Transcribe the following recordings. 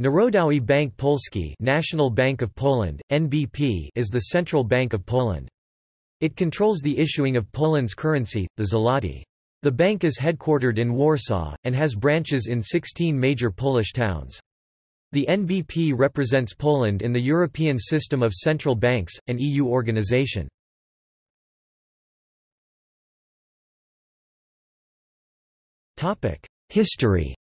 Narodowy Bank Polski National Bank of Poland, NBP is the central bank of Poland. It controls the issuing of Poland's currency, the zloty. The bank is headquartered in Warsaw, and has branches in 16 major Polish towns. The NBP represents Poland in the European System of Central Banks, an EU organization. History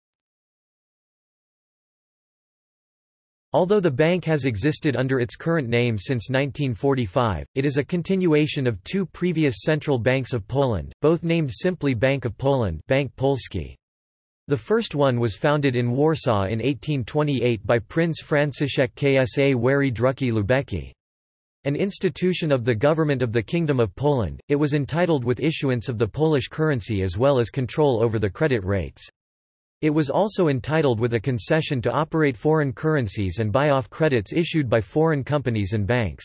Although the bank has existed under its current name since 1945, it is a continuation of two previous central banks of Poland, both named simply Bank of Poland Bank Polski. The first one was founded in Warsaw in 1828 by Prince Franciszek Ksawery Drucki-Lubecki. An institution of the government of the Kingdom of Poland, it was entitled with issuance of the Polish currency as well as control over the credit rates. It was also entitled with a concession to operate foreign currencies and buy off credits issued by foreign companies and banks.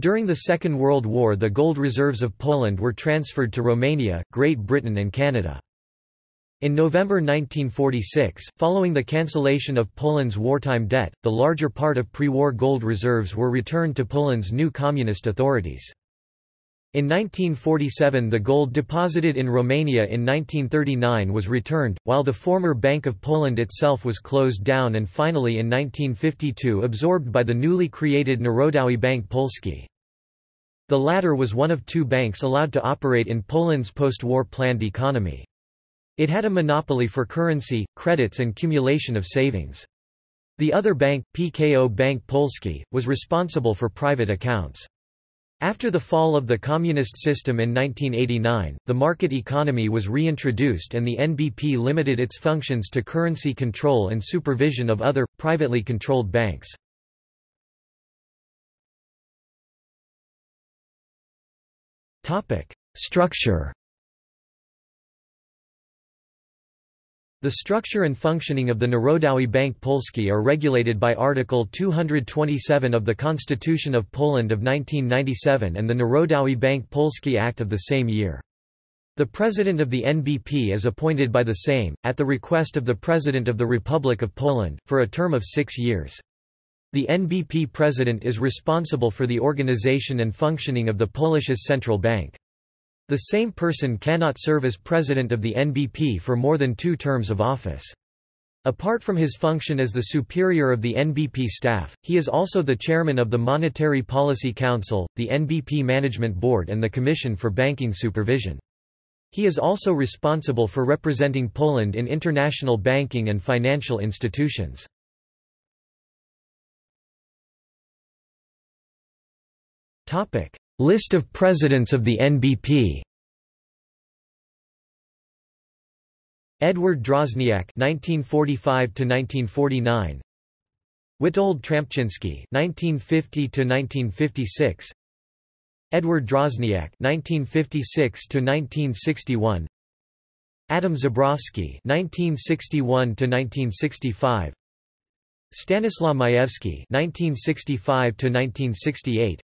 During the Second World War the gold reserves of Poland were transferred to Romania, Great Britain and Canada. In November 1946, following the cancellation of Poland's wartime debt, the larger part of pre-war gold reserves were returned to Poland's new communist authorities. In 1947 the gold deposited in Romania in 1939 was returned, while the former Bank of Poland itself was closed down and finally in 1952 absorbed by the newly created Narodowy Bank Polski. The latter was one of two banks allowed to operate in Poland's post-war planned economy. It had a monopoly for currency, credits and cumulation of savings. The other bank, PKO Bank Polski, was responsible for private accounts. After the fall of the communist system in 1989, the market economy was reintroduced and the NBP limited its functions to currency control and supervision of other, privately controlled banks. Structure The structure and functioning of the Narodowy Bank Polski are regulated by Article 227 of the Constitution of Poland of 1997 and the Narodowy Bank Polski Act of the same year. The President of the NBP is appointed by the Sejm, at the request of the President of the Republic of Poland, for a term of six years. The NBP President is responsible for the organization and functioning of the Polish's central bank. The same person cannot serve as president of the NBP for more than two terms of office. Apart from his function as the superior of the NBP staff, he is also the chairman of the Monetary Policy Council, the NBP Management Board and the Commission for Banking Supervision. He is also responsible for representing Poland in international banking and financial institutions. List of presidents of the NBP Edward Drozniak (1945–1949), Witold Trampczynski (1950–1956), Edward Drozniak (1956–1961), Adam Zabrowski (1961–1965), Stanislaw Majewski (1965–1968),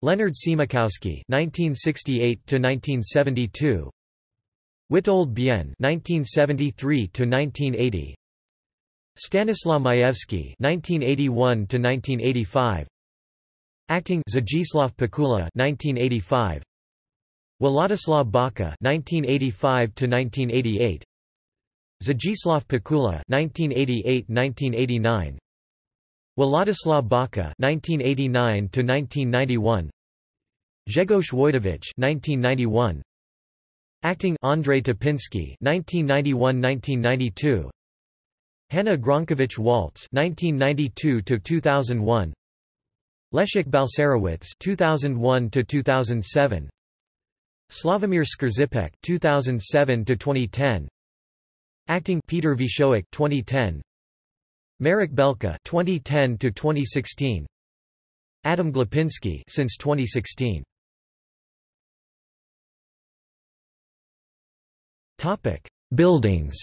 Leonard Siemikowski (1968–1972), Witold Bien (1973–1980), Stanislaw Majewski (1981–1985), Acting Zdzisław Pikula (1985), Władysław Baka (1985–1988), Zdzisław Pikula (1988–1989), Władysław Baka (1989–1991), Grzegorz Wojdowicz (1991). Acting Andrzej Topinski 1991-1992 Hanna Gronkiewicz-Waltz 1992-2001 Leszek Balcerowicz 2001-2007 Sławomir Skrzypek 2007-2010 Acting Peter Wiesiołek 2010 Marek Belka 2010 to 2016 Adam Glapiński since 2016 Topic: Buildings.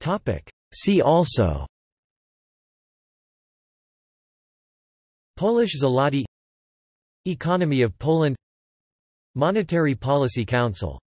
Topic: See also. Polish zloty Economy of Poland Monetary Policy Council